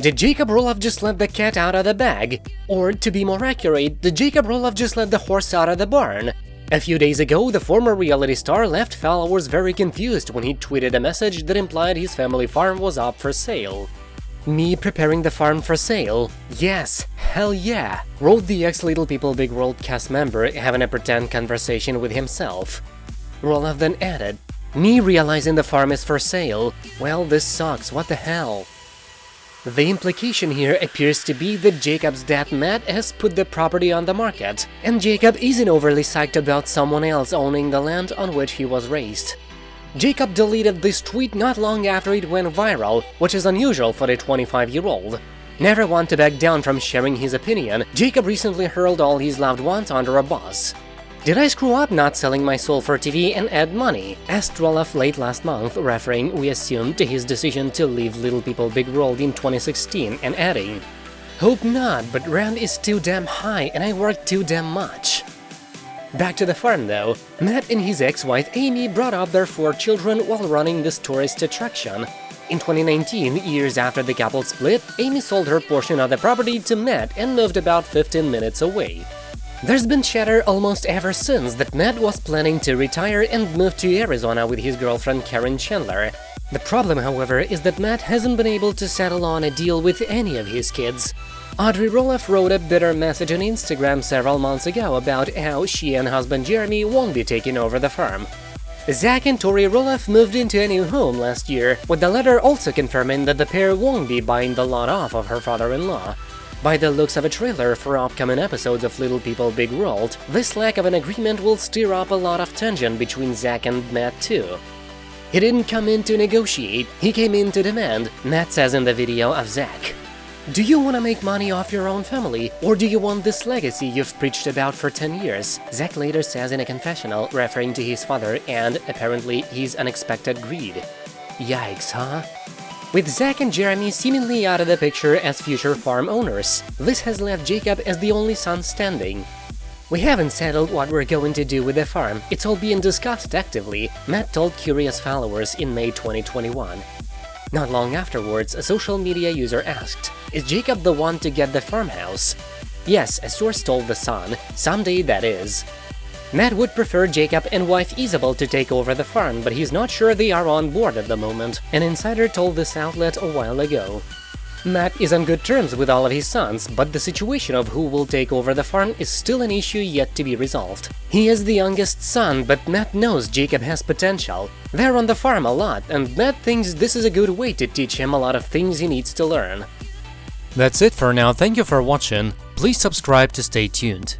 Did Jacob Roloff just let the cat out of the bag? Or, to be more accurate, did Jacob Roloff just let the horse out of the barn? A few days ago, the former reality star left followers very confused when he tweeted a message that implied his family farm was up for sale. Me preparing the farm for sale? Yes, hell yeah, wrote the ex-Little People Big World cast member having a pretend conversation with himself. Roloff then added, me realizing the farm is for sale? Well, this sucks, what the hell? The implication here appears to be that Jacob's dad Matt has put the property on the market, and Jacob isn't overly psyched about someone else owning the land on which he was raised. Jacob deleted this tweet not long after it went viral, which is unusual for a 25-year-old. Never one to back down from sharing his opinion, Jacob recently hurled all his loved ones under a bus. Did I screw up not selling my soul for TV and ad money? asked Roloff late last month, referring, we assume, to his decision to leave Little People Big World in 2016 and adding, Hope not, but rent is too damn high and I work too damn much. Back to the farm though, Matt and his ex-wife Amy brought up their four children while running this tourist attraction. In 2019, years after the couple split, Amy sold her portion of the property to Matt and moved about 15 minutes away. There's been chatter almost ever since that Matt was planning to retire and move to Arizona with his girlfriend Karen Chandler. The problem, however, is that Matt hasn't been able to settle on a deal with any of his kids. Audrey Roloff wrote a bitter message on Instagram several months ago about how she and husband Jeremy won't be taking over the farm. Zach and Tori Roloff moved into a new home last year, with the letter also confirming that the pair won't be buying the lot off of her father-in-law. By the looks of a trailer for upcoming episodes of Little People Big World, this lack of an agreement will stir up a lot of tension between Zach and Matt too. He didn't come in to negotiate, he came in to demand, Matt says in the video of Zach. Do you want to make money off your own family, or do you want this legacy you've preached about for 10 years? Zach later says in a confessional, referring to his father and, apparently, his unexpected greed. Yikes, huh? With Zach and Jeremy seemingly out of the picture as future farm owners, this has left Jacob as the only son standing. We haven't settled what we're going to do with the farm, it's all being discussed actively, Matt told curious followers in May 2021. Not long afterwards, a social media user asked, is Jacob the one to get the farmhouse? Yes, a source told The Sun, someday that is. Matt would prefer Jacob and wife Isabel to take over the farm, but he's not sure they are on board at the moment, an insider told this outlet a while ago. Matt is on good terms with all of his sons, but the situation of who will take over the farm is still an issue yet to be resolved. He is the youngest son, but Matt knows Jacob has potential. They're on the farm a lot, and Matt thinks this is a good way to teach him a lot of things he needs to learn. That's it for now, thank you for watching, please subscribe to stay tuned.